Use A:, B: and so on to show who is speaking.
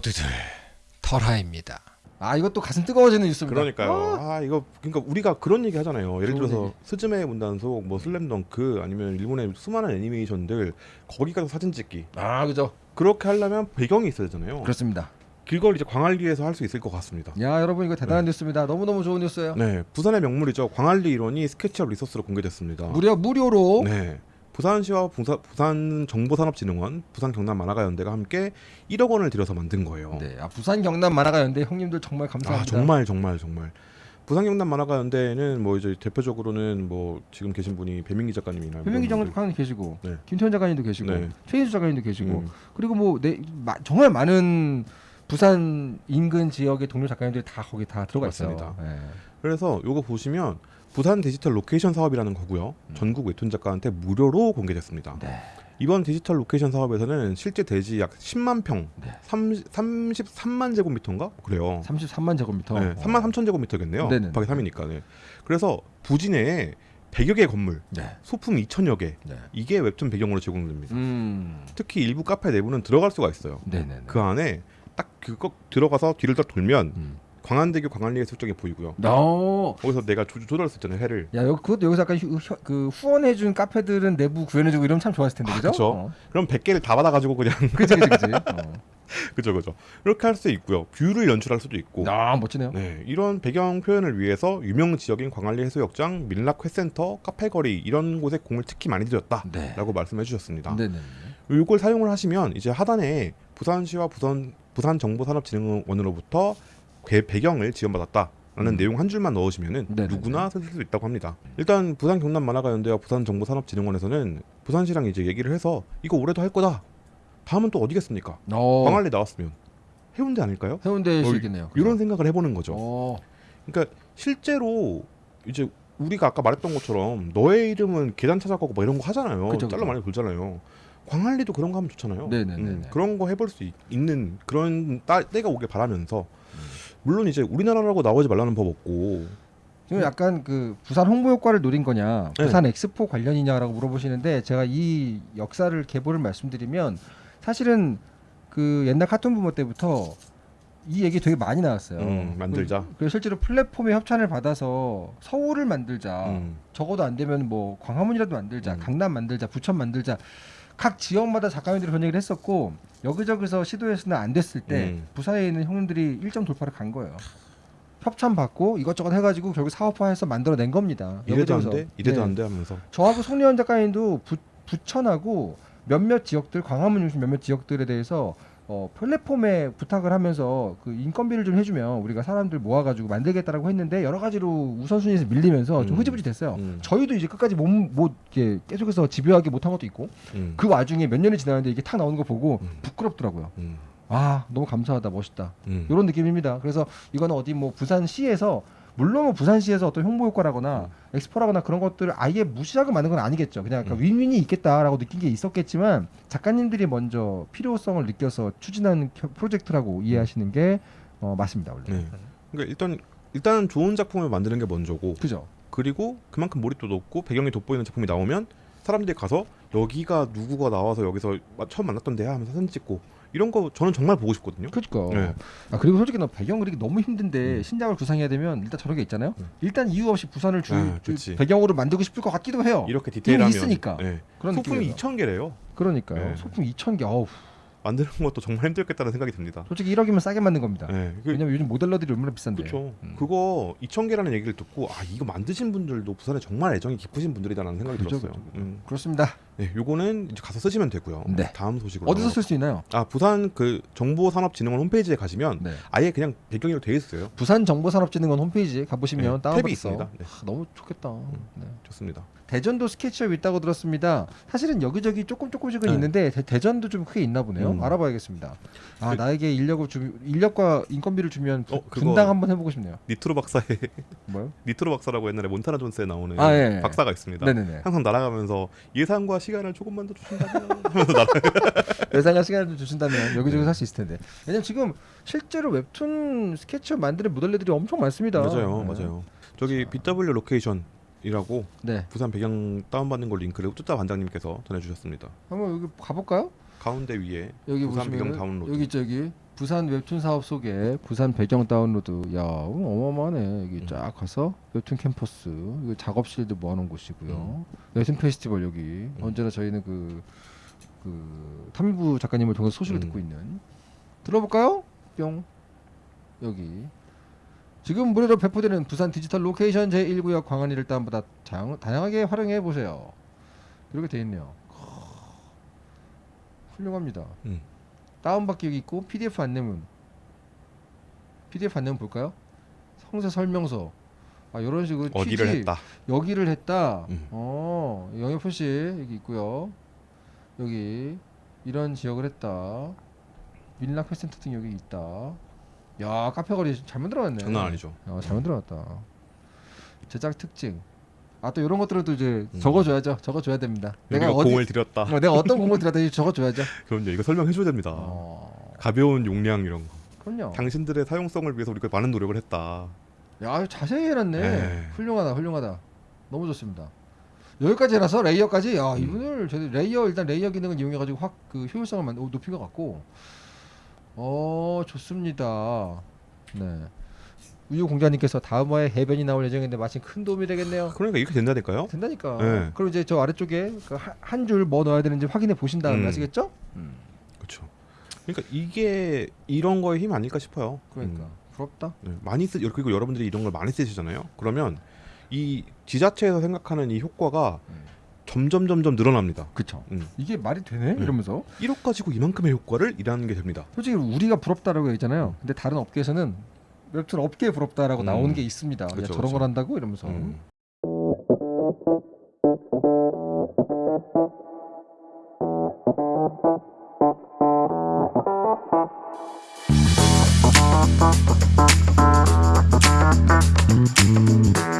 A: 모두들 털하입니다. 아 이것도 가슴 뜨거워지는 뉴스입니다.
B: 그러니까요.
A: 아,
B: 아, 이거 그러니까 우리가 그런 얘기 하잖아요. 예를 들어서
A: 얘기.
B: 스즈메 문단속, 뭐 슬램덩크 아니면 일본의 수많은 애니메이션들 거기 가서 사진 찍기
A: 아 그죠.
B: 그렇게 하려면 배경이 있어야 되잖아요.
A: 그렇습니다.
B: 이걸 이제 광안리에서 할 수 있을 것 같습니다.
A: 야 여러분 이거 대단한 뉴스입니다. 너무 너무 좋은 뉴스예요.
B: 네, 부산의 명물이죠. 광안리 일원이 SketchUp resource로 공개됐습니다.
A: 무려 무료로
B: 네. 부산시와 부산 정보산업진흥원, 부산 경남 만화가 연대가 함께 1억 원을 들여서 만든 거예요.
A: 네, 아, 부산 경남 만화가 연대 형님들 정말 감사합니다.
B: 아 정말 정말 정말 부산 경남 만화가 연대는 뭐 이제 대표적으로는 뭐 지금 계신 분이 배민기 작가님이나 분들.
A: 장관님 계시고
B: 네.
A: 김태현 작가님도 계시고
B: 네.
A: 최인수 작가님도 계시고
B: 음.
A: 그리고 뭐 네, 마, 정말 많은 부산 인근 지역의 동료 작가님들이 다 거기 다 들어가 있어요.
B: 맞습니다.
A: 네.
B: 그래서 요거 보시면 부산 디지털 로케이션 사업이라는 거고요. 전국 웹툰 작가한테 무료로 공개됐습니다.
A: 음. 네.
B: 이번 디지털 로케이션 사업에서는 실제 대지 약 10만 평,
A: 네.
B: 30, 33만 제곱미터인가 그래요.
A: 33만 제곱미터.
B: 네, 3만 3천 제곱미터겠네요.
A: 네네.
B: 곱하기 3이니까. 네. 그래서 부지 내 100여 개의 건물,
A: 네.
B: 소품 2천여 개
A: 네.
B: 이게 웹툰 배경으로 제공됩니다.
A: 음.
B: 특히 일부 카페 내부는 들어갈 수가 있어요.
A: 네네네.
B: 그 안에 딱 그거 들어가서 뒤를 딱 돌면
A: 음.
B: 광안대교 광안리의 설정이 보이고요.
A: 어.
B: 거기서 내가 조, 조절할 수 있잖아요 해를.
A: 야, 여기 그것도 여기서 약간 휴, 휴- 그 후원해준 카페들은 내부 구현해주고 이러면 참 좋았을 텐데,
B: 아,
A: 그죠? 어.
B: 그럼 100개를 다 받아가지고 그냥
A: 그치, 그치, 그치. 어.
B: 그죠 그죠. 이렇게 할 수 있고요. view를 연출할 수도 있고.
A: 아, 멋지네요.
B: 네, 이런 배경 표현을 위해서 유명 지역인 광안리 해수욕장, 민락 회센터, 카페거리 이런 곳에 공을 특히 많이 들였다라고
A: 네.
B: 말씀해 주셨습니다.
A: 네네.
B: 이걸 사용을 하시면 이제 하단에 부산시와 부산 부산정보산업진흥원으로부터 배, 배경을 지원받았다 라는
A: 음.
B: 내용 한 줄만 넣으시면은
A: 네네네.
B: 누구나 쓸 수 있다고 합니다. 일단 부산 경남 만화가 연대와 부산 정보산업진흥원에서는 부산시랑 이제 얘기를 해서 이거 올해도 할 거다. 다음은 또 어디겠습니까?
A: 어.
B: 광안리 나왔으면 해운대 아닐까요?
A: 해운대일 수
B: 어. 이런 생각을 해보는 거죠.
A: 어.
B: 그러니까 실제로 이제 우리가 아까 말했던 것처럼 너의 이름은 계단 찾아가고 막 이런 거 하잖아요.
A: 그죠,
B: 짤로
A: 그죠.
B: 많이 돌잖아요. 광안리도 그런 거 하면 좋잖아요. 음. 그런 거 해볼 수 있, 는 그런 따, 때가 오길 바라면서 물론 이제 우리나라라고 나오지 말라는 법 없고
A: 지금 약간 그 부산 홍보 효과를 노린 거냐,
B: 네.
A: 부산 엑스포 관련이냐라고 물어보시는데 제가 이 역사를 계보를 말씀드리면 사실은 그 옛날 카툰 부모 때부터 이 얘기 되게 많이 나왔어요.
B: 음, 만들자.
A: 그, 실제로 플랫폼의 협찬을 받아서 서울을 만들자.
B: 음,
A: 적어도 안 되면 뭐 광화문이라도 만들자,
B: 음.
A: 강남 만들자, 부천 만들자. 각 지역마다 작가님들이 그런 얘기를 했었고 여기저기서 시도했으나 안 됐을 때
B: 음.
A: 부산에 있는 형님들이 1점 돌파를 간 거예요. 협찬 받고 이것저것 해가지고 결국 사업화해서 만들어낸 겁니다.
B: 이래도 안
A: 여기저기서.
B: 돼, 이래도
A: 네.
B: 안 돼 하면서
A: 저하고 송리현 작가님도 부, 부천하고 몇몇 지역들 광화문 중심 몇몇 지역들에 대해서 어, 플랫폼에 부탁을 하면서 그 인건비를 좀 해주면 우리가 사람들 모아가지고 만들겠다라고 했는데 여러 가지로 우선순위에서 밀리면서 좀
B: 음.
A: 흐지부지 됐어요.
B: 음,
A: 저희도 이제 끝까지 못, 못 이렇게 계속해서 집요하게 못한 것도 있고
B: 음,
A: 그 와중에 몇 년이 지났는데 이게 탁 나오는 거 보고
B: 음.
A: 부끄럽더라고요.
B: 음,
A: 아 너무 감사하다 멋있다
B: 음.
A: 이런 느낌입니다. 그래서 이거는 어디 뭐 부산시에서 물론 뭐 부산시에서 어떤 홍보 효과라거나 엑스포라거나 그런 것들을 아예 무시하고 만든 건 아니겠죠. 그냥 약간
B: 음.
A: 윈윈이 있겠다라고 느낀 게 있었겠지만 작가님들이 먼저 필요성을 느껴서 겨- 프로젝트라고 이해하시는 게 어, 맞습니다 원래.
B: 네. 그러니까 일단 일단 좋은 작품을 만드는 게 먼저고
A: 그죠.
B: 그리고 그만큼 몰입도 높고 배경이 돋보이는 작품이 나오면 사람들이 가서 여기가 누구가 나와서 여기서 마- 처음 만났던 데야 하면서 사진 찍고 이런 거 저는 정말 보고 싶거든요.
A: 그니까.
B: 네.
A: 아 그리고 솔직히 나 배경 그리기 너무 힘든데
B: 음.
A: 신작을 구상해야 되면 일단 저런 게 있잖아요.
B: 음.
A: 일단 이유 없이 부산을 주,
B: 아.
A: 배경으로 만들고 싶을 것 같기도 해요.
B: 이렇게 디테일하면
A: 있으니까.
B: 네.
A: 그런
B: 소품이
A: 느낌이에요.
B: 2천 개래요.
A: 그러니까요.
B: 네.
A: 소품 2천 개. 어우,
B: 만드는 것도 정말 힘들겠다는 생각이 듭니다.
A: 솔직히 1억이면 싸게 만든 겁니다.
B: 네. 그,
A: 왜냐면 요즘 모델러들이 얼마나 비싼데.
B: 그렇죠.
A: 음.
B: 그거 2천 개라는 얘기를 듣고 아 이거 만드신 분들도 부산에 정말 애정이 깊으신 분들이다라는 생각이
A: 그죠,
B: 들었어요.
A: 그죠.
B: 음.
A: 그렇습니다.
B: 네, 요거는 이제 가서 쓰시면 되고요.
A: 네.
B: 다음 소식으로
A: 어디서 쓸 수 있나요?
B: 아 부산 그 정보산업진흥원 홈페이지에 가시면
A: 네.
B: 아예 그냥 배경으로 돼 있어요.
A: 부산 정보산업진흥원 홈페이지 가보시면
B: 네,
A: 다운받아서
B: 탭이 있습니다. 네.
A: 아, 너무 좋겠다. 네.
B: 좋습니다.
A: 대전도 스케치업 있다고 들었습니다. 사실은 여기저기 조금 조금씩은
B: 네.
A: 있는데 대, 전도좀 크게 있나 보네요.
B: 음.
A: 알아봐야겠습니다. 아
B: 그-
A: 나에게 인력을 주 인력과 인건비를 주면 부-
B: 어,
A: 분당 한번 해보고 싶네요.
B: 니트로 박사의
A: 뭐요?
B: 니트로 박사라고 옛날에 몬타나 존스에 나오는
A: 아, 예, 예.
B: 박사가 있습니다.
A: 네네네.
B: 항상 날아가면서 예산과 시간을 조금만 더 주신다면.
A: 예산과 시간을 좀 주신다면 여기저기
B: 네.
A: 살수 있을 텐데. 왜냐면 지금 실제로 웹툰 SketchUp 만드는 모델들이 엄청 많습니다.
B: 맞아요,
A: 네.
B: 맞아요. 저기 BW 로케이션 이라고
A: 네.
B: 부산 배경 다운받는 걸 링크를 뚜따 반장님께서 전해주셨습니다.
A: 한번 여기 가볼까요?
B: 가운데 위에
A: 여기
B: 부산 배경 다운로드.
A: 여기 저기 부산 웹툰 사업 속에 부산 배경 다운로드 야 어마어마하네 여기
B: 음.
A: 쫙 가서 웹툰 캠퍼스 이거 작업실도 모아놓은 곳이고요
B: 음.
A: 웹툰 페스티벌 여기 언제나 저희는 그, 그 탐부 작가님을 통해서 소식을
B: 음.
A: 듣고 있는 들어볼까요? 뿅 여기 지금 무료로 배포되는 부산 디지털 로케이션 제1구역 광안리를 다운받아 다양, 다양하게 활용해 보세요 이렇게 돼 있네요 훌륭합니다
B: 음.
A: 다운받기 여기 있고 PDF 안내문 PDF 안내문 볼까요? 성세 설명서. 아 이런 식으로
B: 어디를
A: 취지,
B: 했다.
A: 여기를 했다.
B: 음.
A: 어 영역 표시 여기 있고요. 여기 이런 지역을 했다. 밀락 회센터 등 여기 있다. 야 카페 거리 잘 만들어놨네.
B: 장난 아니죠.
A: 야, 잘 만들어놨다. 제작 특징 아 또 이런 것들은 또 이제
B: 음.
A: 적어줘야죠 적어줘야 됩니다
B: 내가
A: 어디
B: 공을 들였다.
A: 어, 내가 어떤 공을 들었다 적어줘야죠
B: 그럼요. 이거 설명해줘야 됩니다.
A: 어,
B: 가벼운 용량 이런 거.
A: 그럼요
B: 당신들의 사용성을 위해서 우리가 많은 노력을 했다.
A: 야 자세히 해놨네
B: 네.
A: 훌륭하다 훌륭하다 너무 좋습니다 여기까지 해놔서 layer까지 야
B: 음.
A: 이분을 저희 layer 일단 layer 기능을 이용해가지고 확 그 효율성을 만, 오, 높인 것 같고 어 좋습니다 네 우유 공자님께서 다음화에 해변이 나올 예정인데 마침 큰 도움이 되겠네요
B: 그러니까 이렇게 된다니까요.
A: 된다니까
B: 네.
A: 그럼 이제 저 아래쪽에 그 한줄 뭐 넣어야 되는지 확인해 보신 다음에
B: 음.
A: 아시겠죠?
B: 그렇죠. 그러니까 이게 이런 거의 힘 아닐까 싶어요.
A: 그러니까
B: 음.
A: 부럽다
B: 네, 많이 쓰 그리고 여러분들이 이런 걸 많이 쓰시잖아요. 그러면 이 지자체에서 생각하는 이 효과가
A: 음.
B: 점점 점점 늘어납니다.
A: 그쵸
B: 음.
A: 이게 말이 되네
B: 네.
A: 이러면서
B: 1억 가지고 이만큼의 효과를 일하는 게 됩니다.
A: 솔직히 우리가 부럽다라고 했잖아요. 근데 다른 업계에서는 웹툰 업계에 부럽다라고
B: 음.
A: 나오는 게 있습니다.
B: 그쵸, 야,
A: 저런
B: 그쵸.
A: 걸 한다고 이러면서. 음.
B: 음.